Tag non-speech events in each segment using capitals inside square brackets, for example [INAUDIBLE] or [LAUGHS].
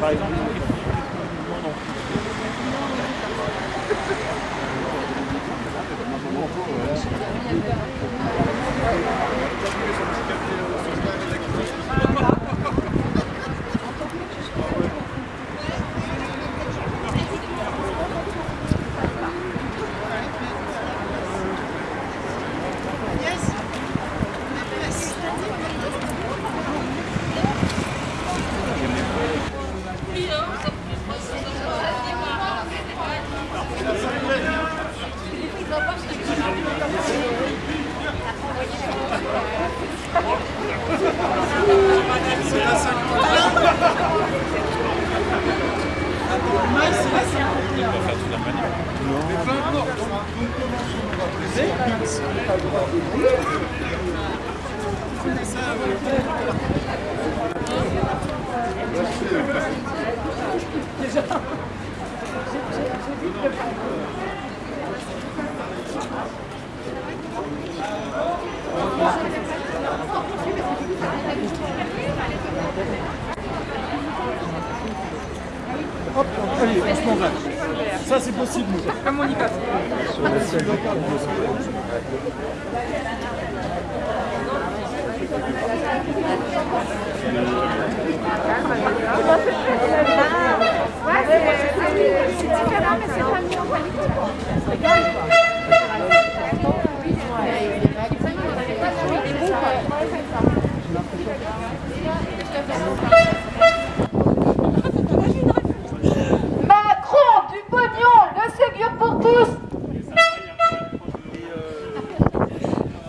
Bye. Hop, allez, on se. Ça, c'est possible. Comme on y passe. Ouais, c'est c'est différent, mais c'est pas mieux en qualité. Macron, du pognon, le Ségur pour tous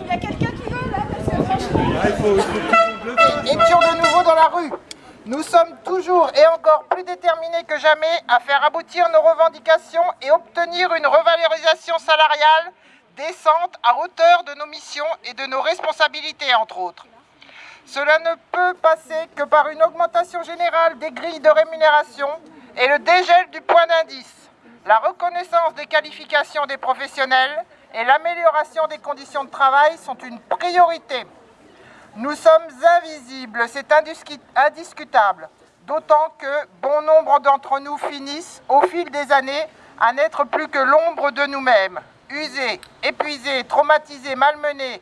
Il y a quelqu'un qui veut là parce que franchement. Ah, il faut, il faut que tout le monde le fasse. étions de nouveau dans la rue. Nous sommes toujours et encore plus déterminés que jamais à faire aboutir nos revendications et obtenir une revalorisation salariale décente à hauteur de nos missions et de nos responsabilités, entre autres. Cela ne peut passer que par une augmentation générale des grilles de rémunération et le dégel du point d'indice, la reconnaissance des qualifications des professionnels et l'amélioration des conditions de travail sont une priorité. Nous sommes invisibles, c'est indiscu- indiscutable, d'autant que bon nombre d'entre nous finissent, au fil des années, à n'être plus que l'ombre de nous-mêmes, usés, épuisés, traumatisés, malmenés,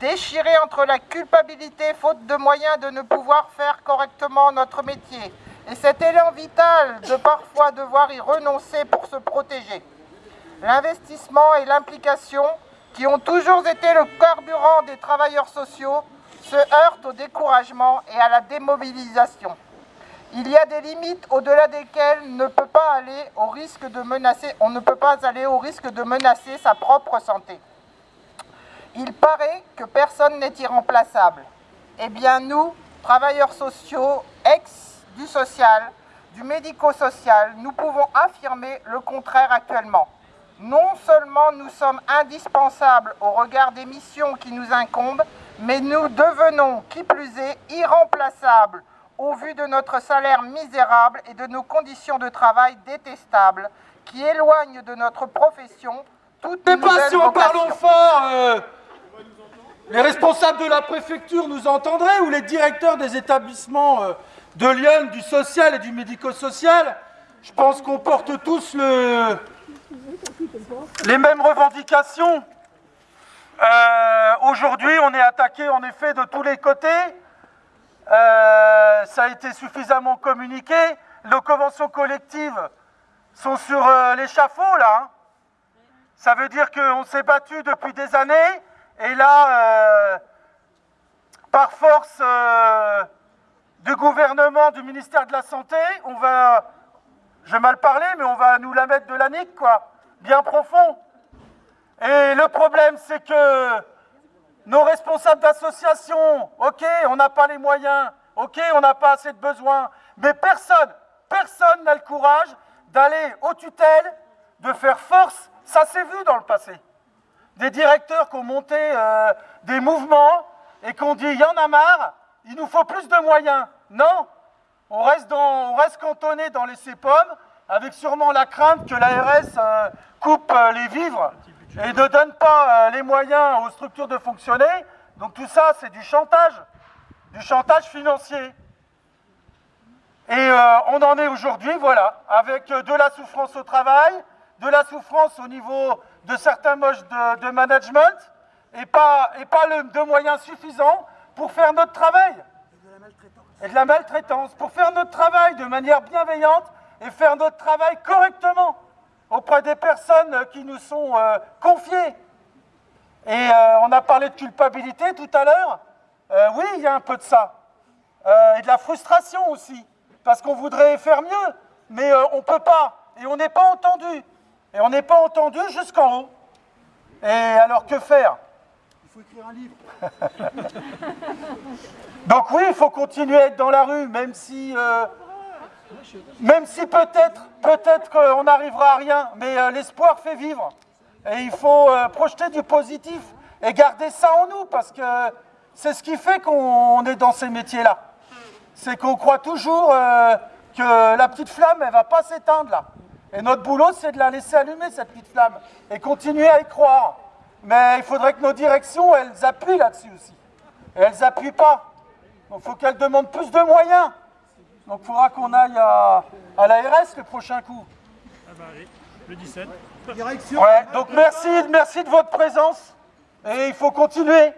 déchirés entre la culpabilité faute de moyens de ne pouvoir faire correctement notre métier. Et cet élan vital de parfois devoir y renoncer pour se protéger. L'investissement et l'implication, qui ont toujours été le carburant des travailleurs sociaux, se heurtent au découragement et à la démobilisation. Il y a des limites au-delà desquelles ne peut pas aller au risque de menacer, on ne peut pas aller au risque de menacer sa propre santé. Il paraît que personne n'est irremplaçable. Eh bien nous, travailleurs sociaux, ex du social, du médico-social, nous pouvons affirmer le contraire actuellement. Non seulement nous sommes indispensables au regard des missions qui nous incombent, mais nous devenons, qui plus est, irremplaçables au vu de notre salaire misérable et de nos conditions de travail détestables, qui éloignent de notre profession toute Mais pas si on vocation. fort euh, Les responsables de la préfecture nous entendraient ou les directeurs des établissements euh, de Lyon, du social et du médico-social Je pense qu'on porte tous le- les mêmes revendications. Euh, Aujourd'hui, on est attaqué en effet de tous les côtés. Euh, ça a été suffisamment communiqué. Nos conventions collectives sont sur euh, l'échafaud là. hein. Ça veut dire qu'on s'est battu depuis des années et là, par force du gouvernement, du ministère de la Santé, on va, je vais mal parler, mais on va nous la mettre de la nique, quoi, bien profond. Et le problème, c'est que nos responsables d'association, ok, on n'a pas les moyens, ok, on n'a pas assez de besoins, mais personne, personne n'a le courage d'aller aux tutelles, de faire force. Ça s'est vu dans le passé. Des directeurs qui ont monté euh, des mouvements et qui ont dit il y en a marre, il nous faut plus de moyens. Non, on reste, dans, on reste cantonné dans les CEPOM avec sûrement la crainte que l'ARS euh, coupe euh, les vivres et ne donne pas euh, les moyens aux structures de fonctionner. Donc tout ça, c'est du chantage, du chantage financier. Et euh, on en est aujourd'hui, voilà, avec euh, de la souffrance au travail, de la souffrance au niveau de certains modes de, management, et pas, de moyens suffisants pour faire notre travail. Et de la maltraitance. Pour faire notre travail de manière bienveillante et faire notre travail correctement auprès des personnes qui nous sont euh, confiées. Et euh, on a parlé de culpabilité tout à l'heure. Euh, oui, il y a un peu de ça. Et de la frustration aussi. Parce qu'on voudrait faire mieux, mais on ne peut pas. Et on n'est pas entendu. Et on n'est pas entendu jusqu'en haut. Et alors que faire? Il faut écrire un livre. [LAUGHS] Donc oui, il faut continuer à être dans la rue, même si, même si peut-être, peut-être qu'on n'arrivera à rien, mais euh, l'espoir fait vivre. Et il faut euh, projeter du positif et garder ça en nous, parce que c'est ce qui fait qu'on est dans ces métiers-là. C'est qu'on croit toujours euh, que la petite flamme, elle va pas s'éteindre là. Et notre boulot, c'est de la laisser allumer, cette petite flamme, et continuer à y croire. Mais il faudrait que nos directions, elles appuient là-dessus aussi. Et elles n'appuient pas. Donc il faut qu'elles demandent plus de moyens. Donc il faudra qu'on aille à, à l'ARS le prochain coup. Ah bah allez, le 17. Direction. Ouais, donc merci, merci de votre présence. Et il faut continuer.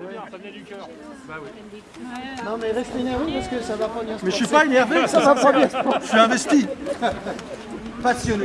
Bien, ça venait du cœur. Bah oui. Non mais reste énervé parce que ça va pas bien se Mais je suis pas énervé, Ça va pas bien se je suis investi. [LAUGHS] Passionné.